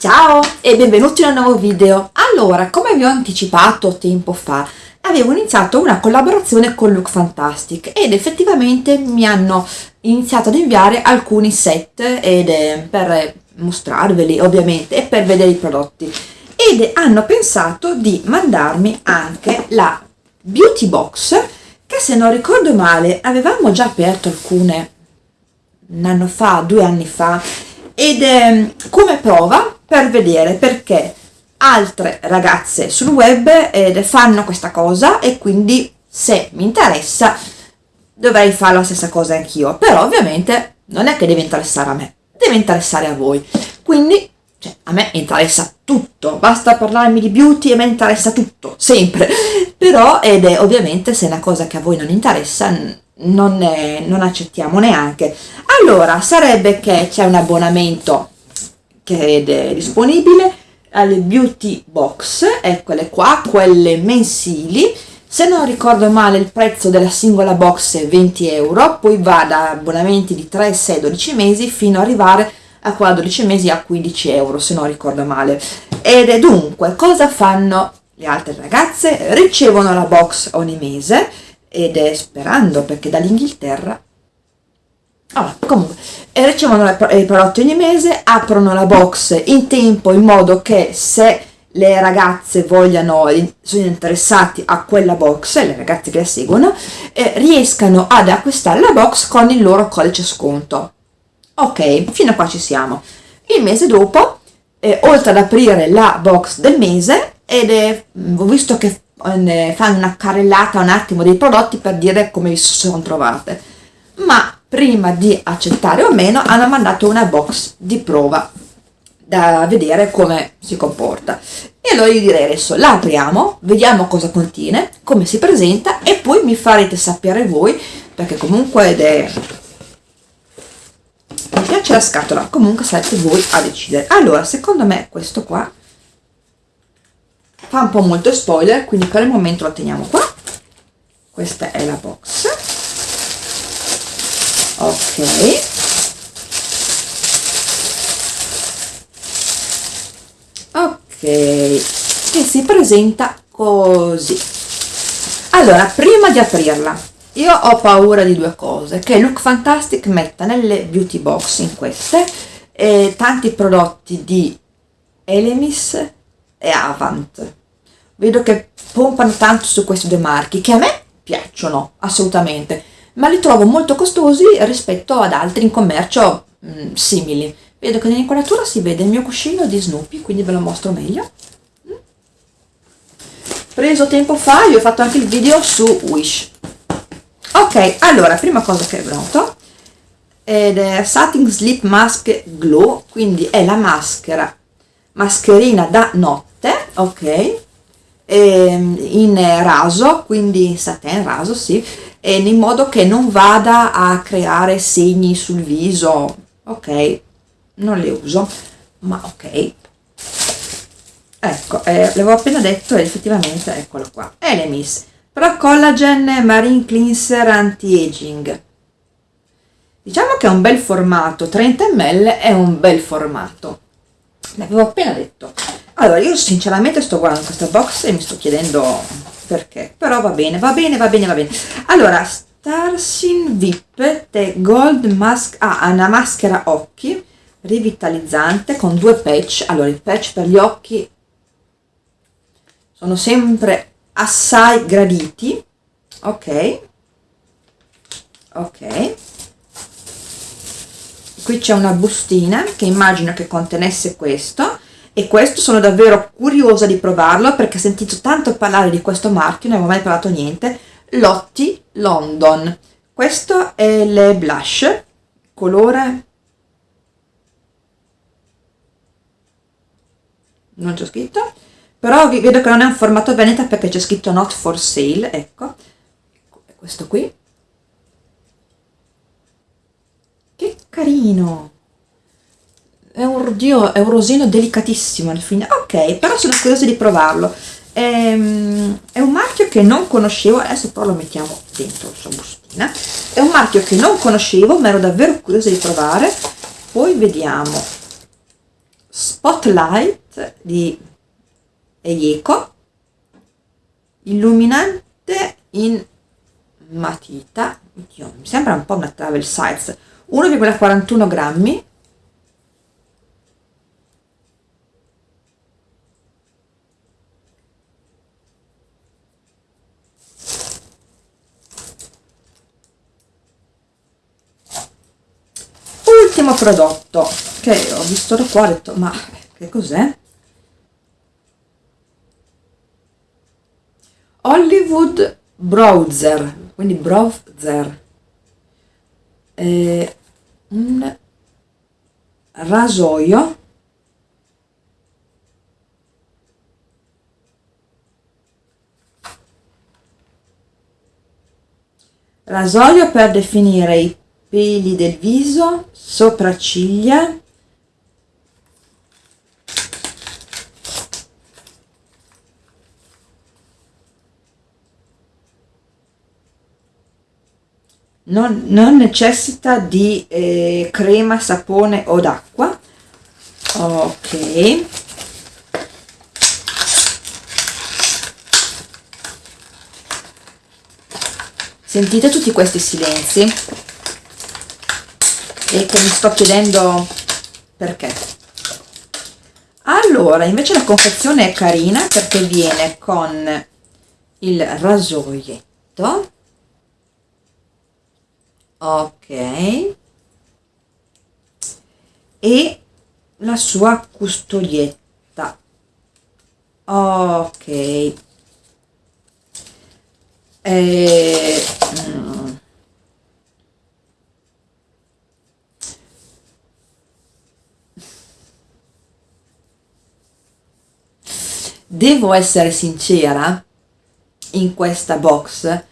Ciao e benvenuti in un nuovo video. Allora, come vi ho anticipato tempo fa, avevo iniziato una collaborazione con Look Fantastic ed effettivamente mi hanno iniziato ad inviare alcuni set ed, eh, per mostrarveli ovviamente e per vedere i prodotti ed hanno pensato di mandarmi anche la beauty box che se non ricordo male avevamo già aperto alcune un anno fa, due anni fa ed eh, come prova per vedere perché altre ragazze sul web eh, fanno questa cosa e quindi se mi interessa dovrei fare la stessa cosa anch'io. Però ovviamente non è che deve interessare a me deve interessare a voi. Quindi cioè, a me interessa tutto. Basta parlarmi di beauty e a me interessa tutto sempre. Però ed è ovviamente se è una cosa che a voi non interessa non, è, non accettiamo neanche. Allora sarebbe che c'è un abbonamento che è disponibile alle beauty box. Eccole qua quelle mensili. Se non ricordo male il prezzo della singola box è 20 euro poi va da abbonamenti di 3 6 12 mesi fino ad arrivare a qua 12 mesi a 15 euro se non ricordo male. Ed è dunque cosa fanno le altre ragazze? Ricevono la box ogni mese ed è sperando perché dall'Inghilterra allora, comunque ricevono i prodotti ogni mese aprono la box in tempo in modo che se le ragazze vogliano sono interessati a quella box le ragazze che la seguono eh, riescano ad acquistare la box con il loro codice sconto. Ok fino a qua ci siamo. Il mese dopo eh, oltre ad aprire la box del mese ed è, ho visto che eh, fanno una carrellata un attimo dei prodotti per dire come vi sono trovate. Ma prima di accettare o meno hanno mandato una box di prova da vedere come si comporta. E allora io direi adesso la apriamo vediamo cosa contiene come si presenta e poi mi farete sapere voi perché comunque ed è mi piace la scatola comunque sarete voi a decidere. Allora secondo me questo qua fa un po' molto spoiler quindi per il momento lo teniamo qua. Questa è la box ok. Ok. Che si presenta così. Allora prima di aprirla io ho paura di due cose che Look Fantastic metta nelle beauty box in queste eh, tanti prodotti di Elemis e Avant. Vedo che pompano tanto su questi due marchi che a me piacciono assolutamente ma li trovo molto costosi rispetto ad altri in commercio mh, mm, simili. Vedo che nell'inquadratura si vede il mio cuscino di Snoopy quindi ve lo mostro meglio. Mm. preso tempo fa io ho fatto anche il video su Wish. Ok allora prima cosa che è venuto ed è Satin Sleep Mask Glow quindi è la maschera mascherina da notte ok ehm, in raso quindi satin raso sì in modo che non vada a creare segni sul viso. Ok? Non le uso ma ok. Ecco eh, l'avevo appena detto e effettivamente eccolo qua. Elemis Pro Collagen Marine Cleanser Anti-Aging. Diciamo che è un bel formato 30 ml è un bel formato. L'avevo appena detto. Allora io sinceramente sto guardando questa box e mi sto chiedendo perché? Però va bene va bene va bene va bene. Allora Starsin VIP The Gold Mask ah, una maschera occhi rivitalizzante con due patch. Allora i patch per gli occhi sono sempre assai graditi. Ok. Ok. Qui c'è una bustina che immagino che contenesse questo e questo sono davvero curiosa di provarlo perché ho sentito tanto parlare di questo marchio non avevo mai provato niente Lotti London. Questo è il blush colore. Non c'è scritto. Però vedo che non è un formato Veneta perché c'è scritto not for sale ecco. Questo qui. Che carino è un, Dio, è un rosino delicatissimo alla fine. Ok però sono curiosa di provarlo. È, ehm, è un marchio che non conoscevo adesso però lo mettiamo dentro la sua bustina. È un marchio che non conoscevo ma ero davvero curiosa di provare. Poi vediamo. Spotlight di Eiko illuminante in matita. Oddio, mi sembra un po' una travel size. 1,41 grammi ultimo prodotto. Che ho visto da qua ho detto ma che cos'è? Hollywood Browser quindi browser. Eh, un rasoio rasoio per definire i peli del viso, sopracciglia, non, non necessita di eh, crema, sapone o d'acqua. Ok. Sentite tutti questi silenzi? E che mi sto chiedendo perché. Allora, invece la confezione è carina perché viene con il rasoietto ok e la sua custodietta ok e, mm. Devo essere sincera in questa box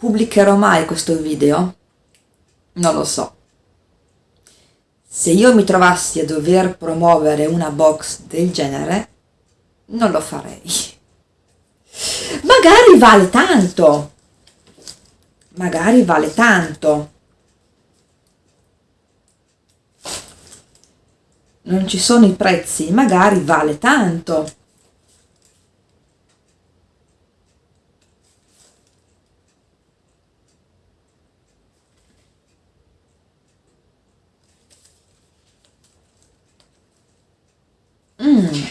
Pubblicherò mai questo video? Non lo so. Se io mi trovassi a dover promuovere una box del genere, non lo farei. Magari vale tanto. Magari vale tanto. Non ci sono i prezzi, magari vale tanto. Mm.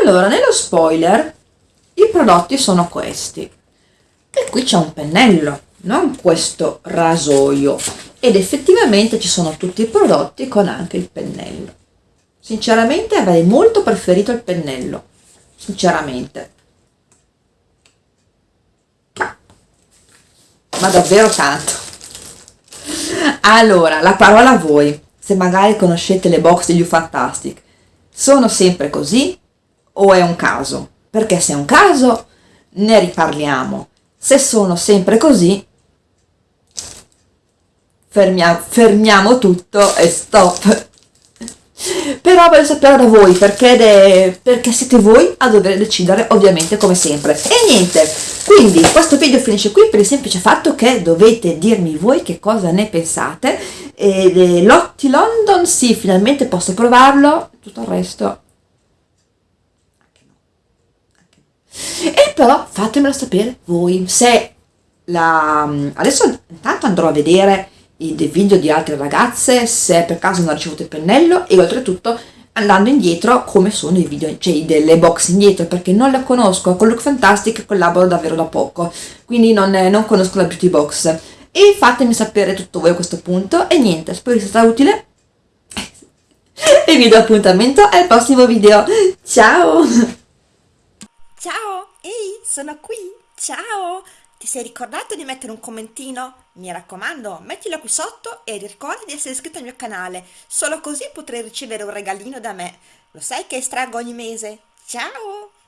Allora, nello spoiler i prodotti sono questi. E qui c'è un pennello, non questo rasoio. Ed effettivamente ci sono tutti i prodotti con anche il pennello. Sinceramente avrei molto preferito il pennello. Sinceramente. Ma davvero tanto. Allora, la parola a voi se magari conoscete le box degli U-Fantastic. Sono sempre così o è un caso? Perché se è un caso ne riparliamo. Se sono sempre così, fermiamo, fermiamo tutto e stop. Però voglio sapere da voi perché, de, perché siete voi a dover decidere ovviamente come sempre. E niente, quindi questo video finisce qui per il semplice fatto che dovete dirmi voi che cosa ne pensate. Lotti London, sì, finalmente posso provarlo, tutto il resto. E però fatemelo sapere voi se la... adesso intanto andrò a vedere i video di altre ragazze se per caso non ha ricevuto il pennello e oltretutto andando indietro come sono i video, cioè delle box indietro perché non la conosco, con Look Fantastic collaboro davvero da poco quindi non, non conosco la beauty box. E fatemi sapere tutto voi a questo punto e niente, spero sia stata utile. E vi do appuntamento al prossimo video. Ciao! Ciao ehi sono qui. Ciao ti sei ricordato di mettere un commentino? Mi raccomando, mettilo qui sotto e ricorda di essere iscritto al mio canale, solo così potrai ricevere un regalino da me. Lo sai che estraggo ogni mese? Ciao!